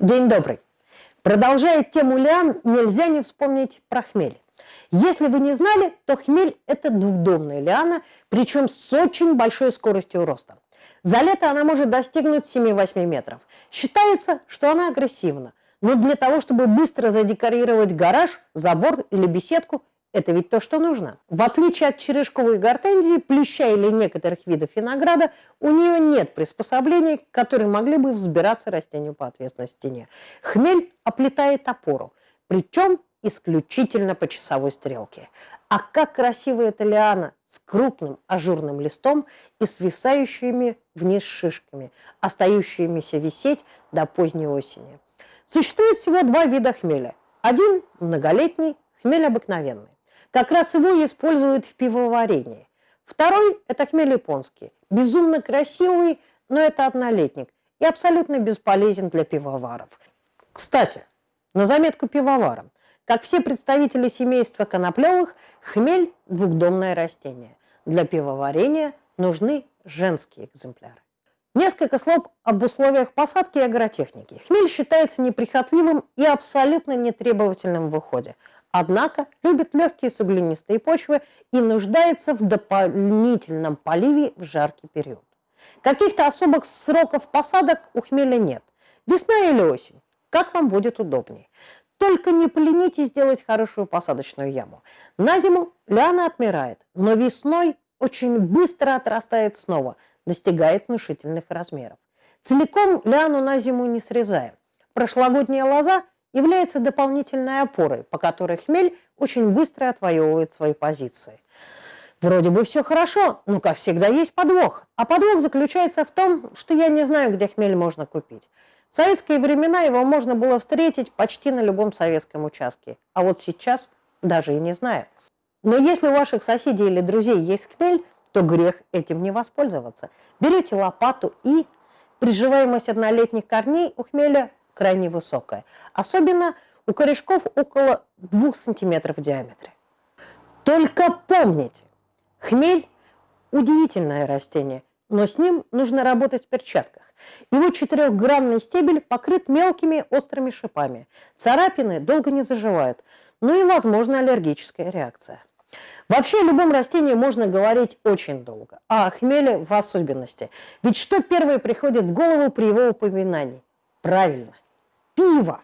День добрый. Продолжая тему лиан, нельзя не вспомнить про хмель. Если вы не знали, то хмель – это двухдомная лиана, причем с очень большой скоростью роста. За лето она может достигнуть 7-8 метров. Считается, что она агрессивна, но для того, чтобы быстро задекорировать гараж, забор или беседку, это ведь то, что нужно. В отличие от черешковой гортензии, плюща или некоторых видов винограда, у нее нет приспособлений, которые могли бы взбираться растению по ответственной стене. Хмель оплетает опору, причем исключительно по часовой стрелке. А как красиво эта лиана с крупным ажурным листом и свисающими вниз шишками, остающимися висеть до поздней осени. Существует всего два вида хмеля. Один – многолетний, хмель обыкновенный. Как раз его используют в пивоварении. Второй – это хмель японский. Безумно красивый, но это однолетник. И абсолютно бесполезен для пивоваров. Кстати, на заметку пивоварам. Как все представители семейства коноплевых, хмель – двухдомное растение. Для пивоварения нужны женские экземпляры. Несколько слов об условиях посадки и агротехники. Хмель считается неприхотливым и абсолютно нетребовательным в уходе. Однако любит легкие суглинистые почвы и нуждается в дополнительном поливе в жаркий период. Каких-то особых сроков посадок у хмеля нет. Весна или осень, как вам будет удобнее. Только не поленитесь сделать хорошую посадочную яму. На зиму лиана отмирает, но весной очень быстро отрастает снова, достигает внушительных размеров. Целиком лиану на зиму не срезаем. Прошлогодняя лоза является дополнительной опорой, по которой хмель очень быстро отвоевывает свои позиции. Вроде бы все хорошо, но, как всегда, есть подвох. А подвох заключается в том, что я не знаю, где хмель можно купить. В советские времена его можно было встретить почти на любом советском участке. А вот сейчас даже и не знаю. Но если у ваших соседей или друзей есть хмель, то грех этим не воспользоваться. Берете лопату и приживаемость однолетних корней у хмеля крайне высокая. Особенно у корешков около 2 см в диаметре. Только помните, хмель – удивительное растение, но с ним нужно работать в перчатках. Его четырехгранный стебель покрыт мелкими острыми шипами. Царапины долго не заживают, ну и, возможно, аллергическая реакция. Вообще о любом растении можно говорить очень долго, а о хмеле в особенности. Ведь что первое приходит в голову при его упоминании? Правильно, пиво.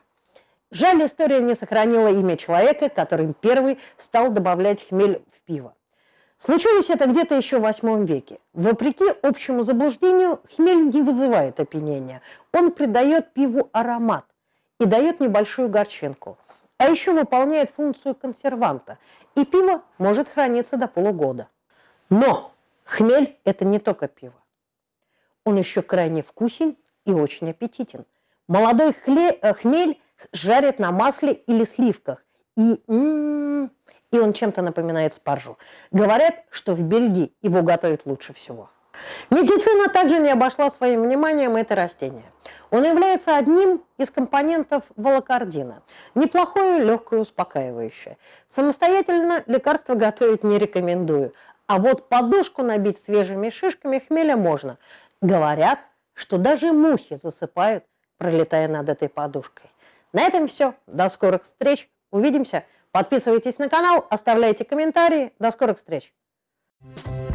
Жаль, история не сохранила имя человека, который первый стал добавлять хмель в пиво. Случилось это где-то еще в восьмом веке. Вопреки общему заблуждению, хмель не вызывает опьянения. Он придает пиву аромат и дает небольшую горчинку. А еще выполняет функцию консерванта, и пиво может храниться до полугода. Но хмель – это не только пиво. Он еще крайне вкусен и очень аппетитен – Молодой хле, э, хмель жарят на масле или сливках. И, м-м, и он чем-то напоминает спаржу. Говорят, что в Бельгии его готовят лучше всего. Медицина также не обошла своим вниманием это растение. Он является одним из компонентов волокордина. Неплохое, легкое, успокаивающее. Самостоятельно лекарство готовить не рекомендую. А вот подушку набить свежими шишками хмеля можно. Говорят, что даже мухи засыпают пролетая над этой подушкой. На этом все. До скорых встреч. Увидимся. Подписывайтесь на канал, оставляйте комментарии. До скорых встреч. Thank you